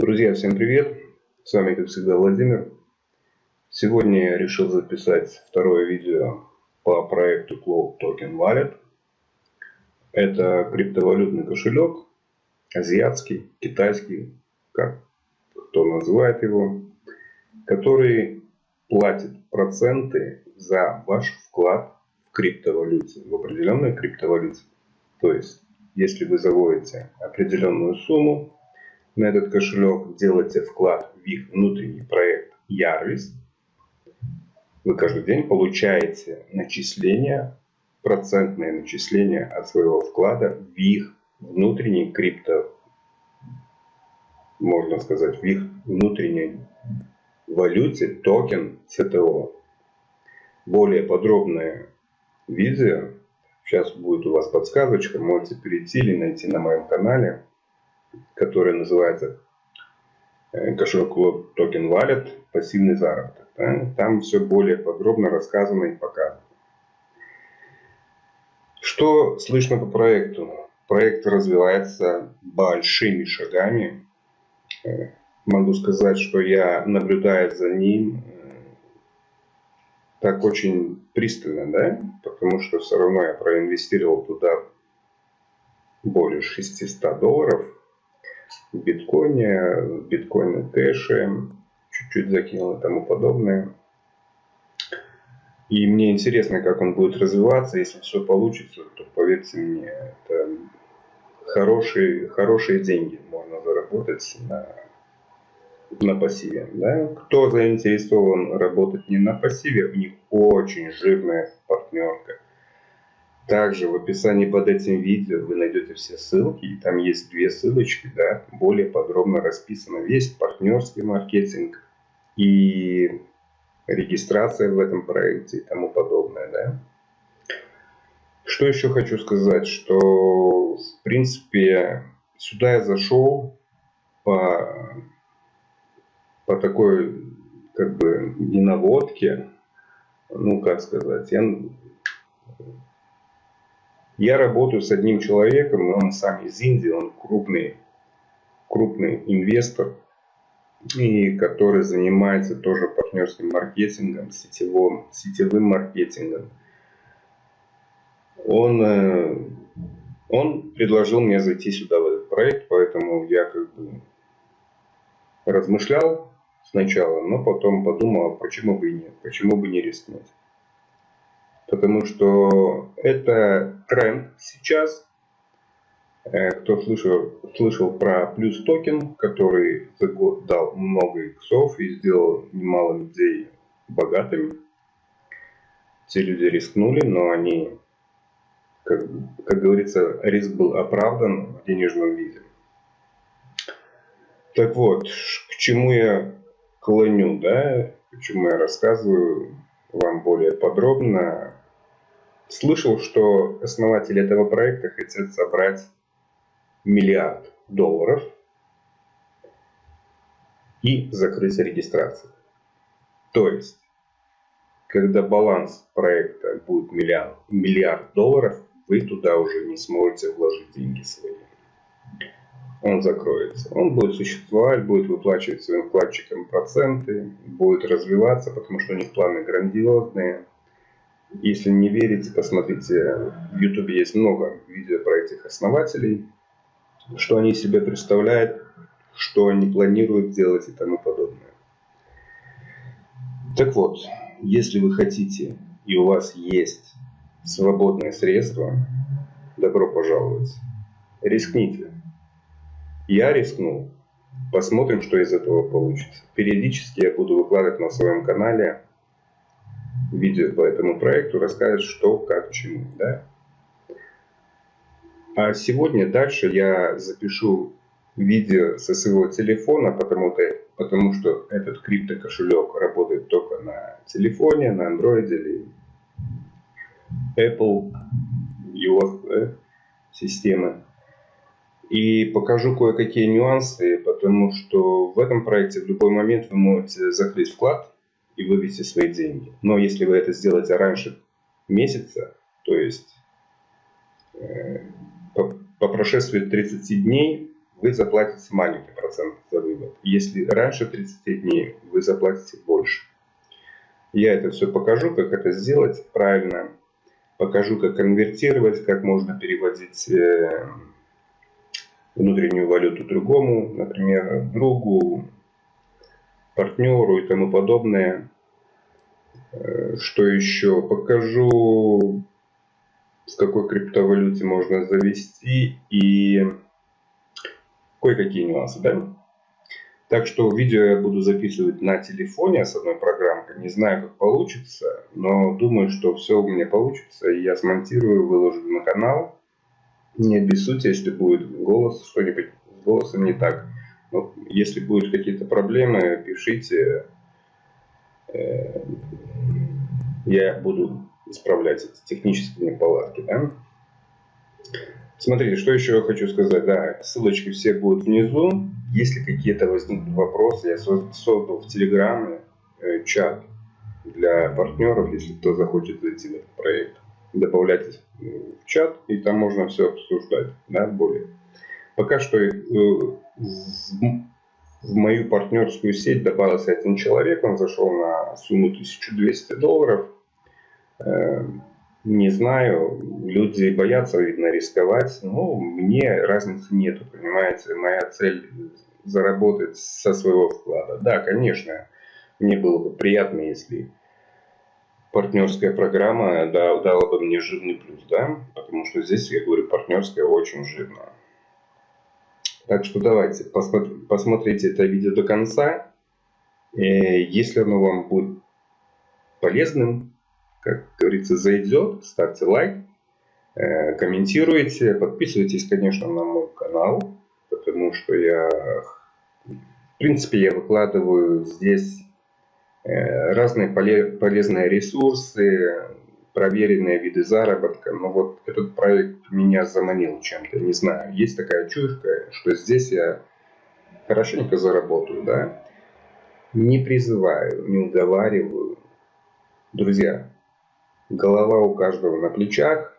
Друзья, всем привет! С вами, как всегда, Владимир. Сегодня я решил записать второе видео по проекту Cloud Token Wallet. Это криптовалютный кошелек, азиатский, китайский, как кто называет его, который платит проценты за ваш вклад в криптовалюте, в определенной криптовалюте. То есть, если вы заводите определенную сумму на этот кошелек, делаете вклад в их внутренний проект Ярвис, вы каждый день получаете начисления, процентные начисления от своего вклада в их внутренний крипто, можно сказать, в их внутренней валюте токен CTO. Более подробное видео, сейчас будет у вас подсказочка, можете перейти или найти на моем канале, который называется э, кошелек токен Wallet, пассивный заработок. Там все более подробно рассказано и показано. Что слышно по проекту? Проект развивается большими шагами. Э, могу сказать, что я наблюдаю за ним э, так очень пристально, да, потому что все равно я проинвестировал туда более 600 долларов в биткоине, в биткоине кэше, чуть-чуть закинул и тому подобное. И мне интересно, как он будет развиваться. Если все получится, то поверьте мне, это хорошие, хорошие деньги можно заработать на, на пассиве. Да? Кто заинтересован работать не на пассиве, у них очень жирная партнерка. Также в описании под этим видео вы найдете все ссылки. И там есть две ссылочки, да, более подробно расписано весь партнерский маркетинг и регистрация в этом проекте и тому подобное. Да. Что еще хочу сказать, что в принципе сюда я зашел по, по такой как бы не наводке, ну как сказать, я я работаю с одним человеком, он сам из Индии, он крупный, крупный инвестор, и который занимается тоже партнерским маркетингом, сетевым, сетевым маркетингом. Он, э, он предложил мне зайти сюда в этот проект, поэтому я как бы размышлял сначала, но потом подумал, а почему бы и нет, почему бы не рискнуть потому что это тренд сейчас. Э, кто слышал, слышал про плюс токен, который за год дал много иксов и сделал немало людей богатыми. Все люди рискнули, но они, как, как говорится, риск был оправдан в денежном виде. Так вот, к чему я клоню, да, почему я рассказываю вам более подробно Слышал, что основатели этого проекта хотят собрать миллиард долларов и закрыть регистрацию. То есть, когда баланс проекта будет миллиард, миллиард долларов, вы туда уже не сможете вложить деньги свои. Он закроется. Он будет существовать, будет выплачивать своим вкладчикам проценты, будет развиваться, потому что у них планы грандиозные. Если не верите, посмотрите, в YouTube есть много видео про этих основателей, что они себе представляют, что они планируют делать и тому подобное. Так вот, если вы хотите и у вас есть свободные средства, добро пожаловать. Рискните. Я рискнул. Посмотрим, что из этого получится. Периодически я буду выкладывать на своем канале видео по этому проекту, расскажет, что, как, чему. Да? А сегодня дальше я запишу видео со своего телефона, потому, -то, потому что этот криптокошелек работает только на телефоне, на Android или Apple, iOS да, системы. И покажу кое-какие нюансы, потому что в этом проекте в любой момент вы можете закрыть вклад и вывести свои деньги. Но если вы это сделаете раньше месяца, то есть э, по, по прошествии 30 дней вы заплатите маленький процент за вывод. Если раньше 30 дней, вы заплатите больше. Я это все покажу, как это сделать правильно. Покажу, как конвертировать, как можно переводить э, внутреннюю валюту другому, например, другу, партнеру и тому подобное. Э, что еще? Покажу, в какой криптовалюте можно завести и кое-какие нюансы, да? Так что видео я буду записывать на телефоне с одной программкой. Не знаю, как получится, но думаю, что все у меня получится. И я смонтирую, выложу на канал. Не обессудьте, если будет голос, что-нибудь с голосом не так. Но если будут какие-то проблемы, пишите. Э, я буду исправлять эти технические неполадки. Да? Смотрите, что еще я хочу сказать. Да, ссылочки все будут внизу. Если какие-то возникнут вопросы, я создал в Телеграме э, чат для партнеров, если кто захочет зайти в этот проект. Добавляйтесь в чат, и там можно все обсуждать, да, более. Пока что э, в мою партнерскую сеть добавился один человек, он зашел на сумму 1200 долларов. Э, не знаю, люди боятся, видно, рисковать. Ну, мне разницы нету, понимаете. Моя цель заработать со своего вклада. Да, конечно, мне было бы приятно, если партнерская программа дала бы мне жирный плюс, да, потому что здесь, я говорю, партнерская очень жирная. Так что давайте, посмотрите это видео до конца. Если оно вам будет полезным, как говорится, зайдет, ставьте лайк, э, комментируйте, подписывайтесь, конечно, на мой канал, потому что я, в принципе, я выкладываю здесь э, разные полезные ресурсы, проверенные виды заработка. Но вот этот проект меня заманил чем-то, не знаю. Есть такая чуйка, что здесь я хорошенько заработаю, да. Не призываю, не уговариваю. Друзья, Голова у каждого на плечах.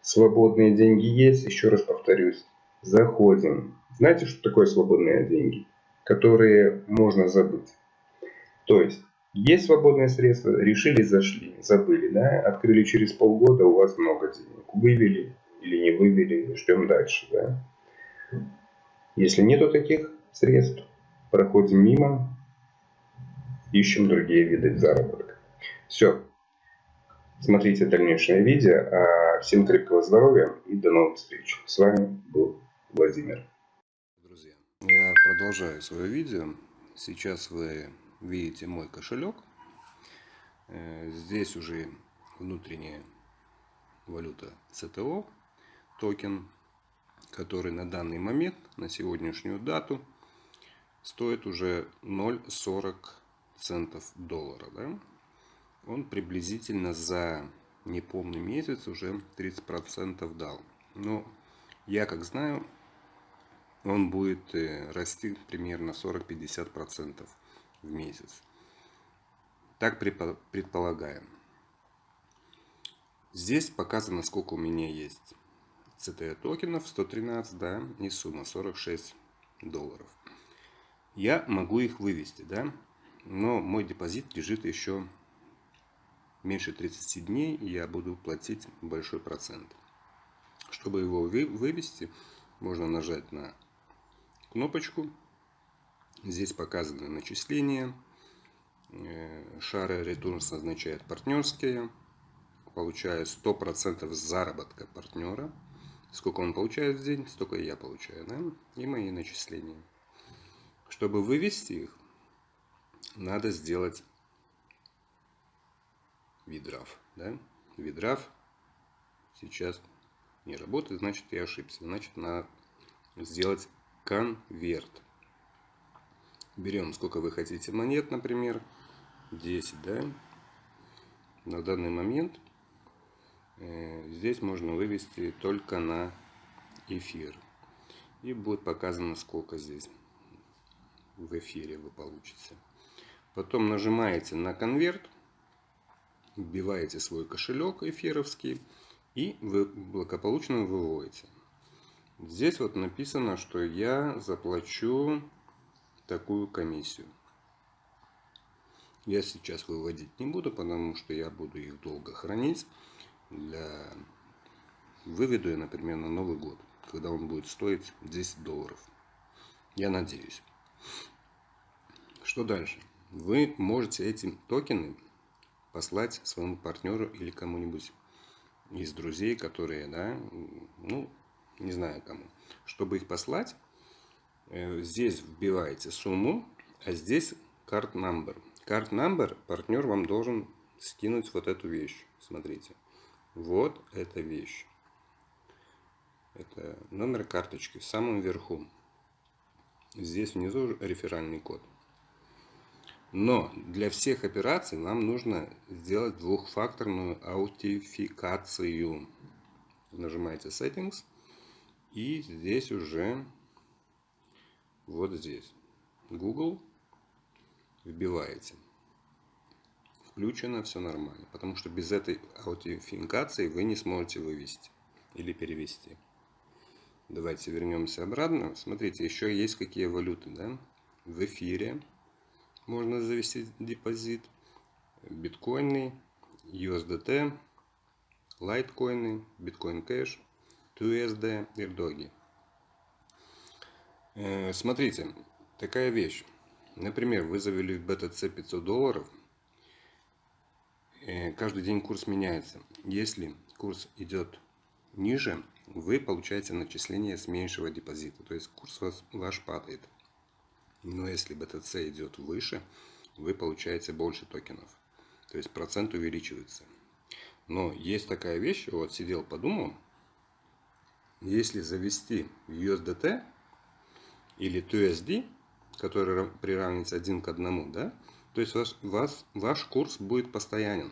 Свободные деньги есть. Еще раз повторюсь. Заходим. Знаете, что такое свободные деньги? Которые можно забыть. То есть, есть свободные средства, решили, зашли, забыли, да, открыли через полгода, у вас много денег. Вывели или не вывели, ждем дальше, да. Если нету таких средств, проходим мимо, ищем другие виды заработка. Все, Смотрите дальнейшее видео. А всем крепкого здоровья и до новых встреч. С вами был Владимир. Друзья, я продолжаю свое видео. Сейчас вы видите мой кошелек. Э, здесь уже внутренняя валюта CTO, токен, который на данный момент, на сегодняшнюю дату, стоит уже 0,40 центов доллара. Да? он приблизительно за неполный месяц уже 30% дал. Но я как знаю, он будет э, расти примерно 40-50% в месяц. Так предполагаем. Здесь показано, сколько у меня есть CT токенов, 113, да, и сумма 46 долларов. Я могу их вывести, да, но мой депозит лежит еще меньше 30 дней я буду платить большой процент. Чтобы его вывести, можно нажать на кнопочку. Здесь показаны начисления. Э, Шары Returns означает партнерские. Получаю 100% заработка партнера. Сколько он получает в день, столько и я получаю. Да? И мои начисления. Чтобы вывести их, надо сделать видрав. Да? Видрав сейчас не работает, значит я ошибся. Значит надо сделать конверт. Берем сколько вы хотите монет, например, 10, да. На данный момент э, здесь можно вывести только на эфир. И будет показано, сколько здесь в эфире вы получите. Потом нажимаете на конверт вбиваете свой кошелек эфировский и вы благополучно выводите. Здесь вот написано, что я заплачу такую комиссию. Я сейчас выводить не буду, потому что я буду их долго хранить. Для... Выведу я, например, на Новый год, когда он будет стоить 10 долларов. Я надеюсь. Что дальше? Вы можете эти токены послать своему партнеру или кому-нибудь из друзей, которые, да, ну, не знаю кому. Чтобы их послать, здесь вбиваете сумму, а здесь карт number. Карт number партнер вам должен скинуть вот эту вещь. Смотрите. Вот эта вещь. Это номер карточки в самом верху. Здесь внизу реферальный код. Но для всех операций вам нужно сделать двухфакторную аутентификацию. Нажимаете Settings. И здесь уже вот здесь Google вбиваете. Включено, все нормально. Потому что без этой аутентификации вы не сможете вывести или перевести. Давайте вернемся обратно. Смотрите, еще есть какие валюты. Да? В эфире можно завести депозит. Биткоины, USDT, лайткоины, биткоин кэш, TUSD и RDOGI. Э, смотрите, такая вещь. Например, вы завели в BTC 500 долларов. Э, каждый день курс меняется. Если курс идет ниже, вы получаете начисление с меньшего депозита. То есть курс ваш падает. Но если BTC идет выше, вы получаете больше токенов. То есть процент увеличивается. Но есть такая вещь, вот сидел, подумал, если завести USDT или TUSD, который приравнивается один к одному, да, то есть ваш, вас, ваш курс будет постоянен.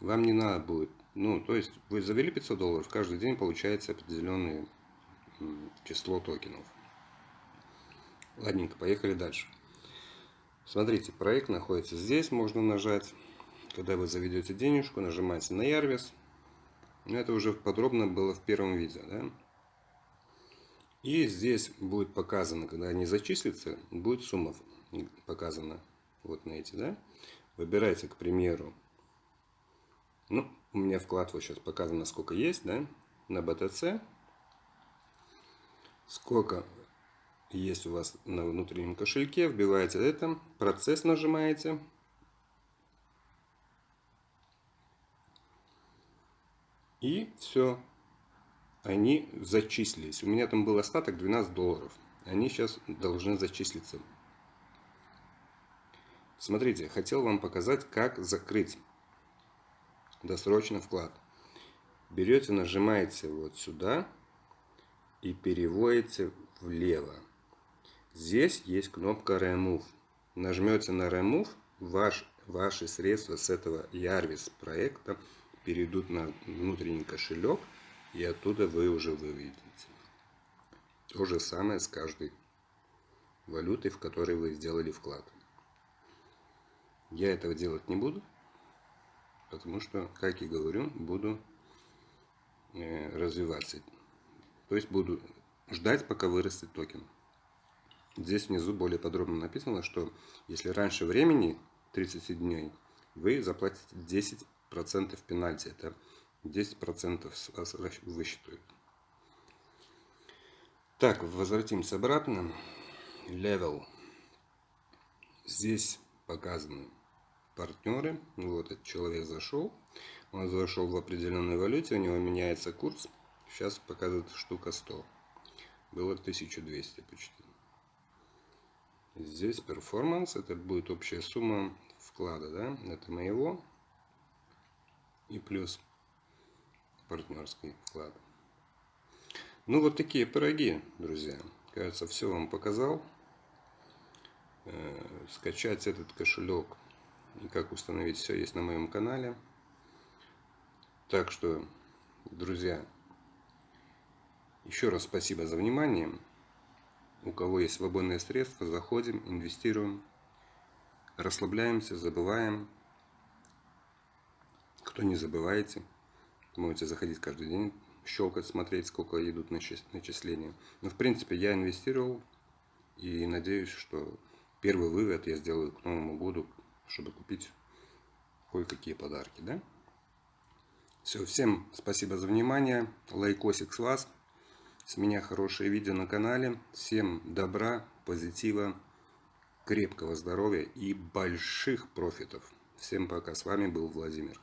Вам не надо будет, ну, то есть вы завели 500 долларов, каждый день получается определенное число токенов. Ладненько, поехали дальше. Смотрите, проект находится здесь, можно нажать. Когда вы заведете денежку, нажимаете на Ярвис. Это уже подробно было в первом видео. Да? И здесь будет показано, когда они зачислятся, будет сумма показана. Вот на эти, да? Выбирайте, к примеру, ну, у меня вклад вот сейчас показано, сколько есть, да, на BTC. Сколько есть у вас на внутреннем кошельке, вбиваете это, процесс нажимаете. И все, они зачислились. У меня там был остаток 12 долларов. Они сейчас должны зачислиться. Смотрите, хотел вам показать, как закрыть досрочно вклад. Берете, нажимаете вот сюда и переводите влево. Здесь есть кнопка Remove. Нажмете на Remove, ваш, ваши средства с этого Ярвис проекта перейдут на внутренний кошелек и оттуда вы уже выведете. То же самое с каждой валютой, в которой вы сделали вклад. Я этого делать не буду, потому что, как и говорю, буду э, развиваться. То есть буду ждать, пока вырастет токен. Здесь внизу более подробно написано, что если раньше времени 30 дней, вы заплатите 10% пенальти. Это 10% с вас высчитают. Так, возвратимся обратно. Level. Здесь показаны партнеры. Вот этот человек зашел. Он зашел в определенной валюте, у него меняется курс. Сейчас показывает штука 100. Было 1200 почти. Здесь перформанс, это будет общая сумма вклада, да, это моего. И плюс партнерский вклад. Ну, вот такие пироги, друзья. Кажется, все вам показал. Э, скачать этот кошелек и как установить все есть на моем канале. Так что, друзья, еще раз спасибо за внимание. У кого есть свободные средства, заходим, инвестируем, расслабляемся, забываем. Кто не забывайте, можете заходить каждый день, щелкать, смотреть, сколько идут начисления. Но в принципе я инвестировал И надеюсь, что первый вывод я сделаю к Новому году, чтобы купить кое-какие подарки, да? Все, всем спасибо за внимание. Лайкосик с вас. С меня хорошее видео на канале. Всем добра, позитива, крепкого здоровья и больших профитов. Всем пока. С вами был Владимир.